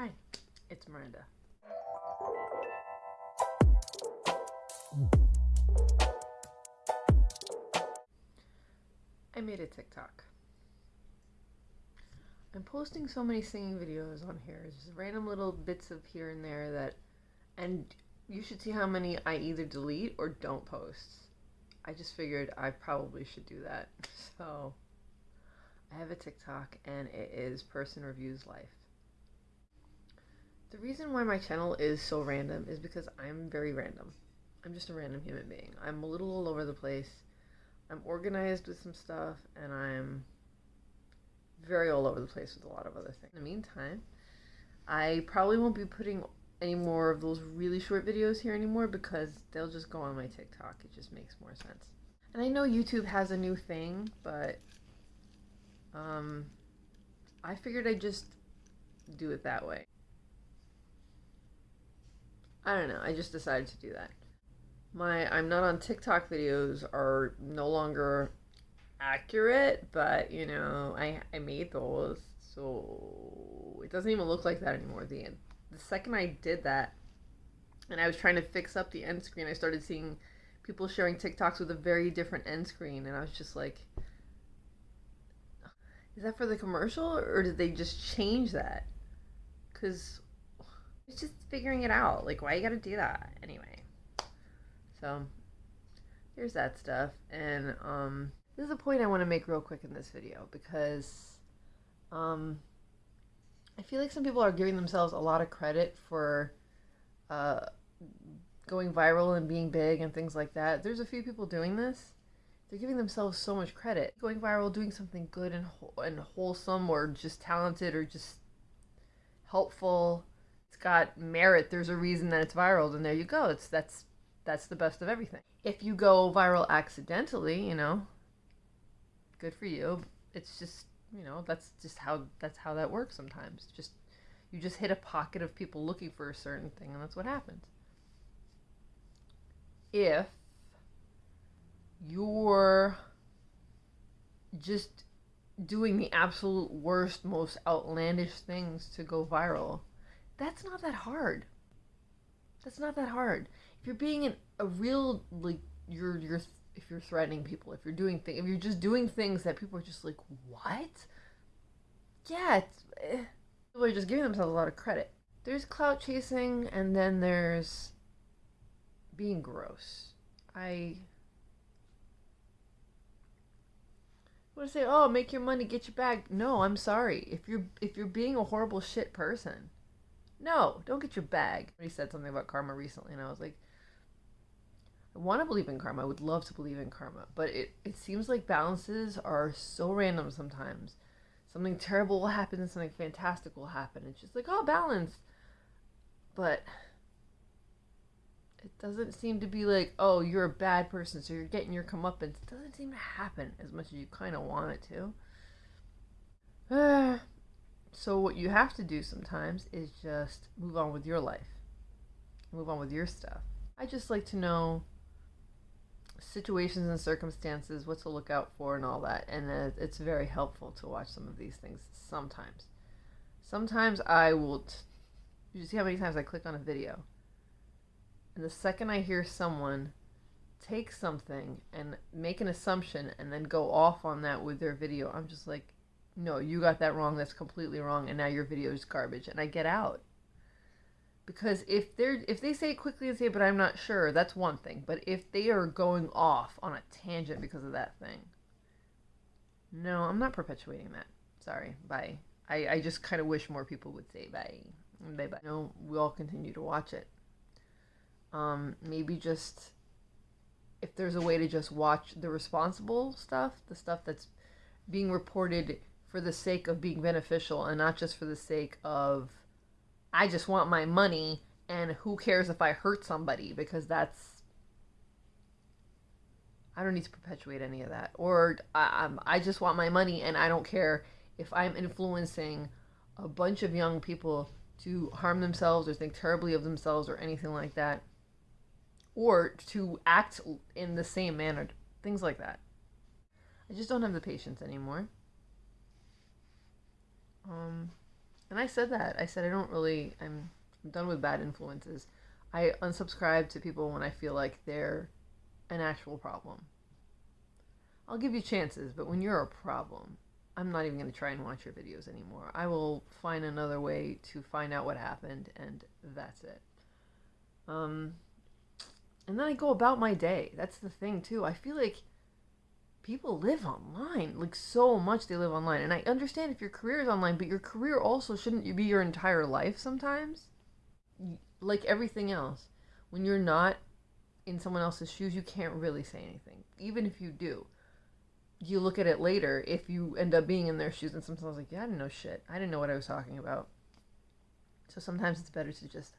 Hi, it's Miranda. I made a TikTok. I'm posting so many singing videos on here, just random little bits of here and there that, and you should see how many I either delete or don't post. I just figured I probably should do that. So I have a TikTok and it is Person Reviews Life. The reason why my channel is so random is because I'm very random. I'm just a random human being. I'm a little all over the place. I'm organized with some stuff and I'm very all over the place with a lot of other things. In the meantime, I probably won't be putting any more of those really short videos here anymore because they'll just go on my TikTok. It just makes more sense. And I know YouTube has a new thing, but um, I figured I'd just do it that way. I don't know. I just decided to do that. My I'm not on TikTok videos are no longer accurate, but you know, I I made those, so it doesn't even look like that anymore. The the second I did that, and I was trying to fix up the end screen, I started seeing people sharing TikToks with a very different end screen, and I was just like, is that for the commercial, or did they just change that? Because it's just figuring it out. Like, why you gotta do that anyway? So, here's that stuff, and um, this is a point I want to make real quick in this video because um, I feel like some people are giving themselves a lot of credit for uh, going viral and being big and things like that. There's a few people doing this. They're giving themselves so much credit. Going viral, doing something good and, and wholesome or just talented or just helpful. It's got merit. There's a reason that it's viral, and there you go. It's that's that's the best of everything. If you go viral accidentally, you know, good for you. It's just you know that's just how that's how that works sometimes. Just you just hit a pocket of people looking for a certain thing, and that's what happens. If you're just doing the absolute worst, most outlandish things to go viral, that's not that hard. That's not that hard. If you're being an, a real like you're you're if you're threatening people, if you're doing things, if you're just doing things that people are just like, what? Yeah, it's, eh. people are just giving themselves a lot of credit. There's clout chasing, and then there's being gross. I want to say, oh, make your money, get your bag. No, I'm sorry. If you're if you're being a horrible shit person, no, don't get your bag. He said something about karma recently, and I was like, I want to believe in karma. I would love to believe in karma, but it, it seems like balances are so random sometimes. Something terrible will happen and something fantastic will happen. It's just like, oh, balance. But it doesn't seem to be like, oh, you're a bad person, so you're getting your comeuppance. It doesn't seem to happen as much as you kind of want it to. So, what you have to do sometimes is just move on with your life, move on with your stuff. I just like to know situations and circumstances, what to look out for, and all that. And it's very helpful to watch some of these things sometimes. Sometimes I will. T- you see how many times I click on a video? And the second I hear someone take something and make an assumption and then go off on that with their video, I'm just like, no, you got that wrong. That's completely wrong. And now your video is garbage. And I get out because if they're if they say it quickly and say but i'm not sure that's one thing but if they are going off on a tangent because of that thing no i'm not perpetuating that sorry bye i, I just kind of wish more people would say bye bye bye no we all continue to watch it um maybe just if there's a way to just watch the responsible stuff the stuff that's being reported for the sake of being beneficial and not just for the sake of I just want my money and who cares if I hurt somebody because that's I don't need to perpetuate any of that. Or I, um, I just want my money and I don't care if I'm influencing a bunch of young people to harm themselves or think terribly of themselves or anything like that. Or to act in the same manner. Things like that. I just don't have the patience anymore. Um, And I said that. I said I don't really. I'm, I'm done with bad influences. I unsubscribe to people when I feel like they're an actual problem. I'll give you chances, but when you're a problem, I'm not even going to try and watch your videos anymore. I will find another way to find out what happened, and that's it. Um, and then I go about my day. That's the thing, too. I feel like people live online, like so much they live online. And I understand if your career is online, but your career also shouldn't be your entire life sometimes. Like everything else, when you're not in someone else's shoes, you can't really say anything, even if you do you look at it later if you end up being in their shoes and sometimes like yeah i didn't know shit i didn't know what i was talking about so sometimes it's better to just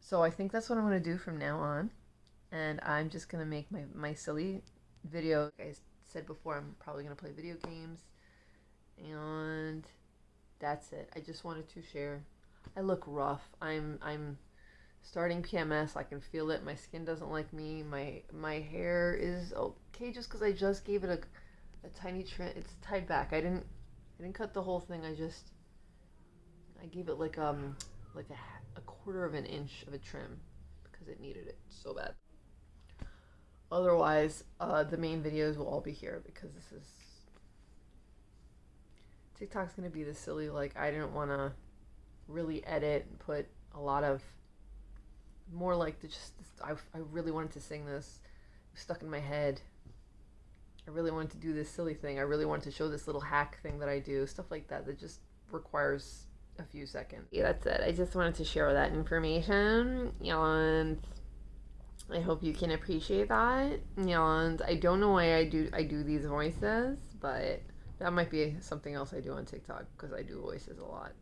so i think that's what i'm going to do from now on and i'm just going to make my, my silly video like i said before i'm probably going to play video games and that's it i just wanted to share i look rough i'm i'm starting PMS. I can feel it. My skin doesn't like me. My my hair is okay just because I just gave it a, a tiny trim. It's tied back. I didn't I didn't cut the whole thing. I just I gave it like um like a, a quarter of an inch of a trim because it needed it so bad. Otherwise, uh, the main videos will all be here because this is TikTok's gonna be the silly like I didn't want to really edit and put a lot of more like the just I, I really wanted to sing this stuck in my head. I really wanted to do this silly thing. I really wanted to show this little hack thing that i do stuff like that that just requires a few seconds. Yeah that's it. I just wanted to share that information and i hope you can appreciate that. And i don't know why i do i do these voices but that might be something else i do on tiktok because i do voices a lot